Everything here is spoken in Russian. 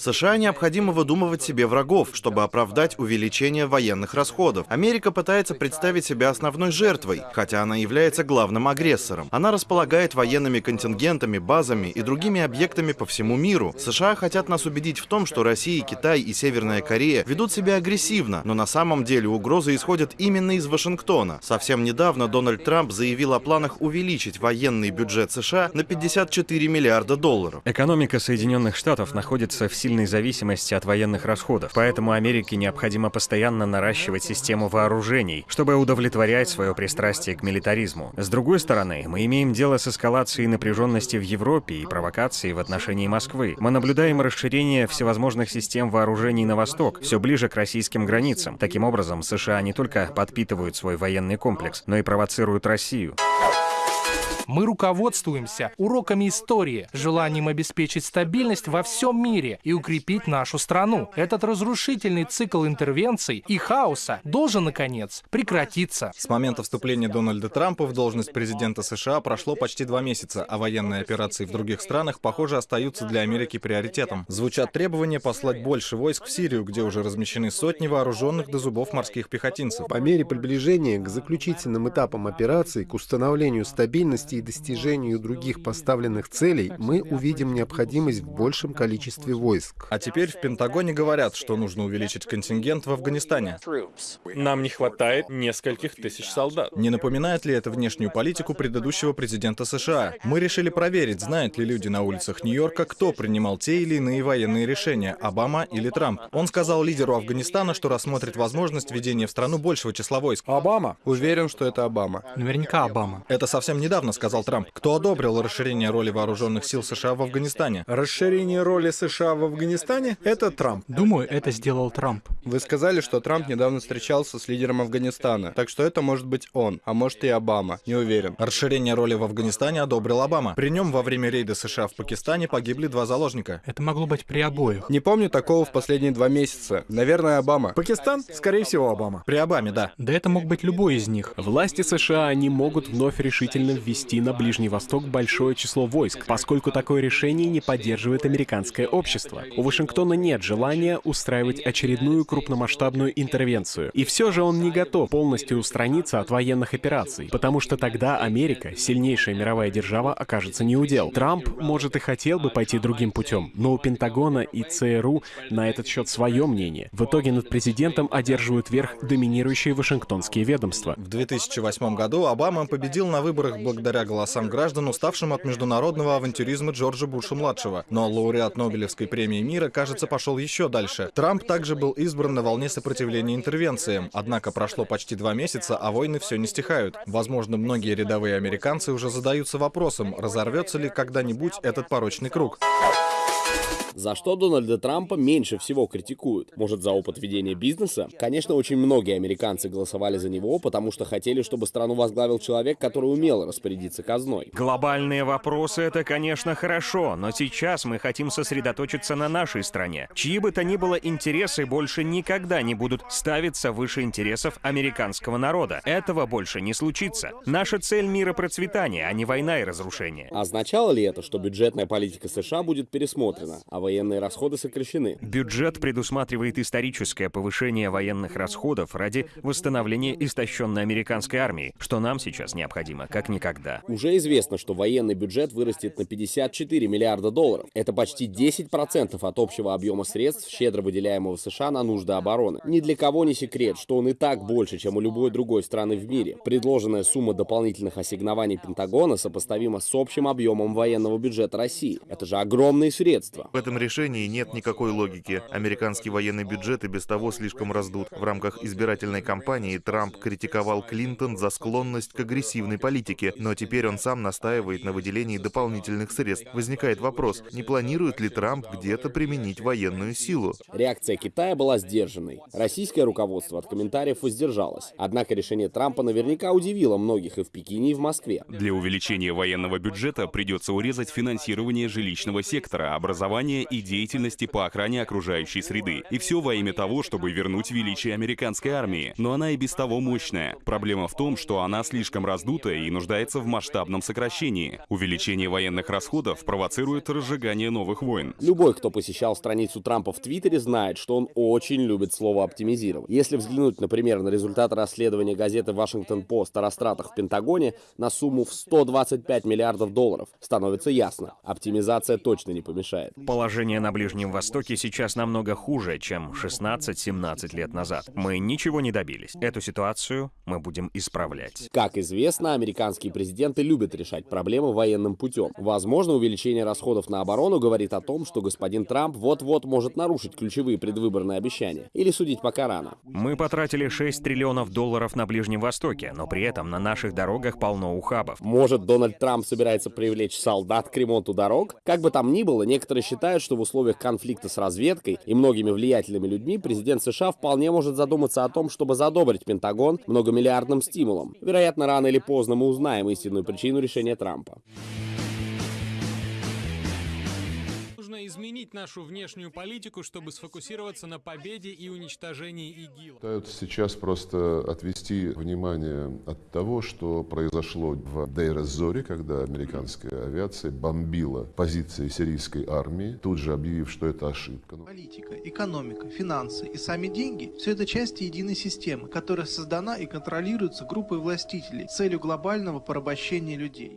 США необходимо выдумывать себе врагов, чтобы оправдать увеличение военных расходов. Америка пытается представить себя основной жертвой, хотя она является главным агрессором. Она располагает военными контингентами, базами и другими объектами по всему миру. США хотят нас убедить в том, что Россия, Китай и Северная Корея ведут себя агрессивно, но на самом деле угрозы исходят именно из Вашингтона. Совсем недавно Дональд Трамп заявил о планах увеличить военный бюджет США на 54 миллиарда долларов. Экономика Соединенных Штатов находится в сильной зависимости от военных расходов, поэтому Америке необходимо постоянно наращивать систему вооружений, чтобы удовлетворять свое пристрастие к милитаризму. С другой стороны, мы имеем дело с эскалацией напряженности в Европе и провокацией в отношении Москвы. Мы наблюдаем расширение всевозможных систем вооружений на восток, все ближе к российским границам. Таким образом, США не только подпитывают свой военный комплекс, но и провоцируют Россию. Мы руководствуемся уроками истории, желанием обеспечить стабильность во всем мире и укрепить нашу страну. Этот разрушительный цикл интервенций и хаоса должен, наконец, прекратиться. С момента вступления Дональда Трампа в должность президента США прошло почти два месяца, а военные операции в других странах, похоже, остаются для Америки приоритетом. Звучат требования послать больше войск в Сирию, где уже размещены сотни вооруженных до зубов морских пехотинцев. По мере приближения к заключительным этапам операции, к установлению стабильности и достижению других поставленных целей, мы увидим необходимость в большем количестве войск. А теперь в Пентагоне говорят, что нужно увеличить контингент в Афганистане. Нам не хватает нескольких тысяч солдат. Не напоминает ли это внешнюю политику предыдущего президента США? Мы решили проверить, знают ли люди на улицах Нью-Йорка, кто принимал те или иные военные решения, Обама или Трамп. Он сказал лидеру Афганистана, что рассмотрит возможность введения в страну большего числа войск. Обама? Уверен, что это Обама. Наверняка Обама. Это совсем недавно сказал Трамп. Кто одобрил расширение роли вооруженных сил США в Афганистане? Расширение роли США в Афганистане — это Трамп. Думаю, это сделал Трамп. Вы сказали, что Трамп недавно встречался с лидером Афганистана, так что это может быть он, а может и Обама, не уверен. Расширение роли в Афганистане одобрил Обама. При нем во время рейда США в Пакистане погибли два заложника. Это могло быть при обоих. Не помню такого в последние два месяца. Наверное, Обама. Пакистан? Скорее всего, Обама. При Обаме, да. Да это мог быть любой из них. Власти США не могут вновь решительно ввести на Ближний Восток большое число войск, поскольку такое решение не поддерживает американское общество. У Вашингтона нет желания устраивать очередную крупномасштабную интервенцию. И все же он не готов полностью устраниться от военных операций, потому что тогда Америка, сильнейшая мировая держава, окажется неудел. Трамп, может, и хотел бы пойти другим путем, но у Пентагона и ЦРУ на этот счет свое мнение. В итоге над президентом одерживают верх доминирующие вашингтонские ведомства. В 2008 году Обама победил на выборах благодаря голосам граждан, уставшим от международного авантюризма Джорджа Буша-младшего. Но лауреат Нобелевской премии мира, кажется, пошел еще дальше. Трамп также был избран на волне сопротивления интервенциям. Однако прошло почти два месяца, а войны все не стихают. Возможно, многие рядовые американцы уже задаются вопросом, разорвется ли когда-нибудь этот порочный круг. За что Дональда Трампа меньше всего критикуют? Может, за опыт ведения бизнеса? Конечно, очень многие американцы голосовали за него, потому что хотели, чтобы страну возглавил человек, который умел распорядиться казной. Глобальные вопросы — это, конечно, хорошо, но сейчас мы хотим сосредоточиться на нашей стране. Чьи бы то ни было интересы больше никогда не будут ставиться выше интересов американского народа. Этого больше не случится. Наша цель — мира процветания, а не война и разрушение. Означало ли это, что бюджетная политика США будет пересмотрена, а военные расходы сокращены? Бюджет предусматривает историческое повышение военных расходов ради восстановления истощенной американской армии, что нам сейчас необходимо, как никогда. Уже известно, что военный бюджет вырастет на 54 миллиарда долларов. Это почти 10% от общего объема средств, щедро выделяемого США на нужды обороны. Ни для кого не секрет, что он и так больше, чем у любой другой страны в мире. Предложенная сумма дополнительных ассигнований Пентагона сопоставима с общим объемом военного бюджета России. Это же огромные средства. В этом решении нет никакой логики. Американский военный бюджет и без того слишком раздут. В рамках избирательной кампании Трамп критиковал Клинтон за склонность к агрессивной политике, но теперь он сам настаивает на выделении дополнительных средств. Возникает вопрос, не планирует ли Трамп где-то применить военную силу? Реакция Китая была сдержанной. Российское руководство от комментариев воздержалось. Однако решение Трампа наверняка удивило многих и в Пекине, и в Москве. Для увеличения военного бюджета придется урезать финансирование жилищного сектора, образования оборудования и деятельности по охране окружающей среды. И все во имя того, чтобы вернуть величие американской армии. Но она и без того мощная. Проблема в том, что она слишком раздутая и нуждается в масштабном сокращении. Увеличение военных расходов провоцирует разжигание новых войн. Любой, кто посещал страницу Трампа в Твиттере, знает, что он очень любит слово «оптимизировать». Если взглянуть, например, на результаты расследования газеты «Вашингтон-Пост» о растратах в Пентагоне на сумму в 125 миллиардов долларов, становится ясно, оптимизация точно не помешает. Положение на Ближнем Востоке сейчас намного хуже, чем 16-17 лет назад. Мы ничего не добились. Эту ситуацию мы будем исправлять. Как известно, американские президенты любят решать проблемы военным путем. Возможно, увеличение расходов на оборону говорит о том, что господин Трамп вот-вот может нарушить ключевые предвыборные обещания. Или судить пока рано. Мы потратили 6 триллионов долларов на Ближнем Востоке, но при этом на наших дорогах полно ухабов. Может, Дональд Трамп собирается привлечь солдат к ремонту дорог? Как бы там ни было, некоторые считают, что в условиях конфликта с разведкой и многими влиятельными людьми президент США вполне может задуматься о том, чтобы задобрить Пентагон многомиллиардным стимулом. Вероятно, рано или поздно мы узнаем истинную причину решения Трампа. Изменить нашу внешнюю политику, чтобы сфокусироваться на победе и уничтожении ИГИЛ. Пытаются сейчас просто отвести внимание от того, что произошло в Дейр-эз-Зоре, когда американская авиация бомбила позиции сирийской армии, тут же объявив, что это ошибка. Политика, экономика, финансы и сами деньги – все это части единой системы, которая создана и контролируется группой властителей с целью глобального порабощения людей.